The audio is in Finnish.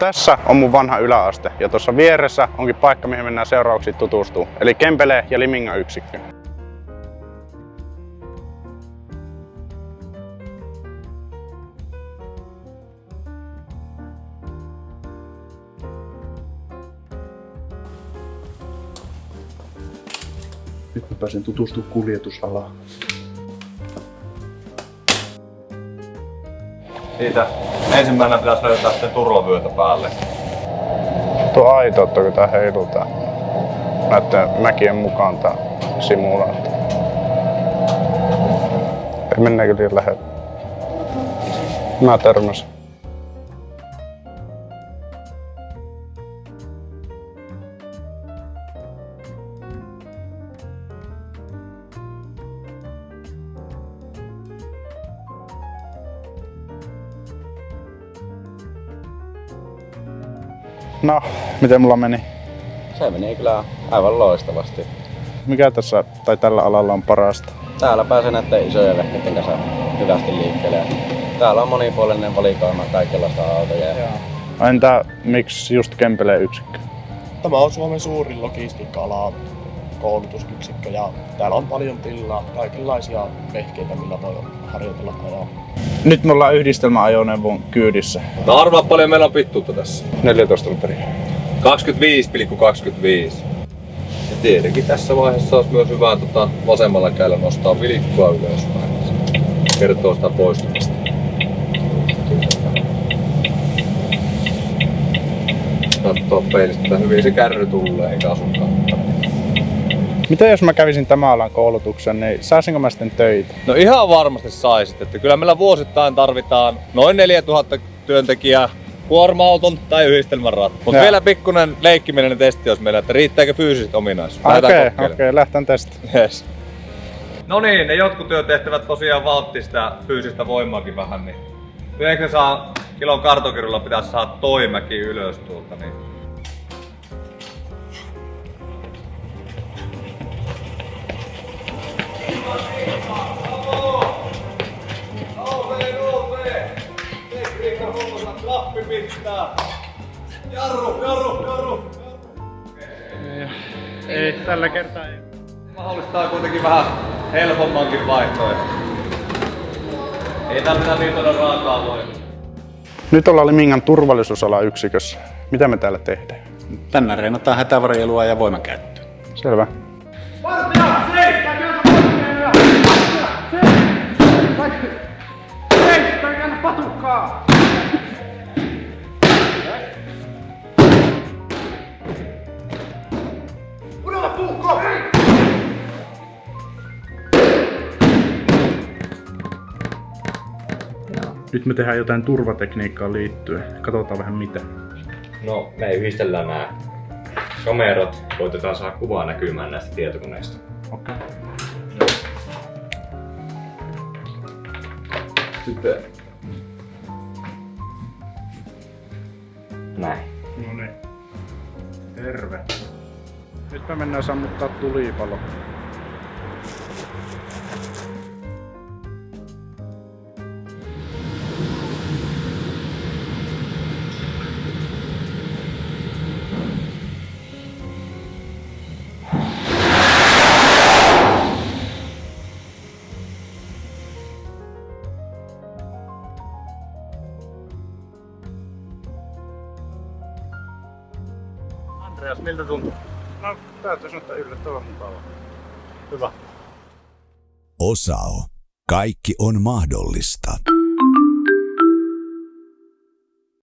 Tässä on mun vanha yläaste ja tuossa vieressä onkin paikka, mihin mennään seuraavaksi tutustuu. Eli Kempele ja Liminga yksikkö. Nyt mä pääsen tutustumaan kuljetusalaan. Siitä ensimmäisenä pitäisi löytää sitten turvavyötä päälle. Tuo aito, että kun tää heiluu tää näiden mäkien mukaan tää simulaatio. Ei mennäänkö liian lähelle? Mä törmäsin. No, miten mulla meni? Se meni kyllä aivan loistavasti. Mikä tässä tai tällä alalla on parasta? Täällä pääsee näiden isojen vehkeiden kanssa hyvästi liikkeelle. Täällä on monipuolinen valikoima kaikenlaista autoja. Entä miksi just Kempele yksikkö? Tämä on Suomen suurin logistiikka-ala koulutusyksikkö ja täällä on paljon tilaa, kaikenlaisia vehkeitä, millä voi harjoitella ajaa. Nyt me ollaan yhdistelmäajoneuvon kyydissä. No arvaa paljon meillä on pittuutta tässä. 14 litria. 25,25. Ja tietenkin tässä vaiheessa olisi myös hyvä tota, vasemmalla kädellä nostaa vilikkoa ylöspäin. Kertoo sitä poistumista. Katsoo peilistä, että hyvin se kärry tulee eikä asunkaan. Mitä jos mä kävisin tämän alan koulutuksen, niin saisinko mä sitten töitä? No ihan varmasti saisit, että kyllä meillä vuosittain tarvitaan noin 4000 työntekijää kuorma-auton tai yhdistelmän rat. Mutta vielä pikkunen leikkimielinen testi olisi meillä, että riittääkö fyysiset ominaisuudet. Okei, okay, lähtään testaamaan. Yes. No niin, ne jotkut työtehtävät tosiaan vauhti sitä fyysistä voimaakin vähän, niin 900 kilon kartokirjolla pitäisi saada toimäki ylös tuolta, niin Jarru, jarru, jarru! Ei, tällä kertaa ei. Mahdollistaa kuitenkin vähän helpommankin vaihtoehdon. Ei tarvita niin todella raakaa voimaa. Nyt ollaan Limingan turvallisuusala yksikössä. Mitä me täällä tehdään? Tänään reenataan hätävarjelua ja voimankäyttöä. Selvä. Nyt me tehdään jotain turvatekniikkaan liittyen. Katsotaan vähän mitä. No, me yhdistellään nämä kamerat, koitetaan saada kuvaa näkymään näistä tietokoneista. Okei. Sitten Näin. No niin. Terve. Nyt me mennään sammuttaa tulipalo. Andreas, miltä tuntuu? No, täytyy sanoa, että yllättävän mukava. Hyvä. Osao. Kaikki on mahdollista.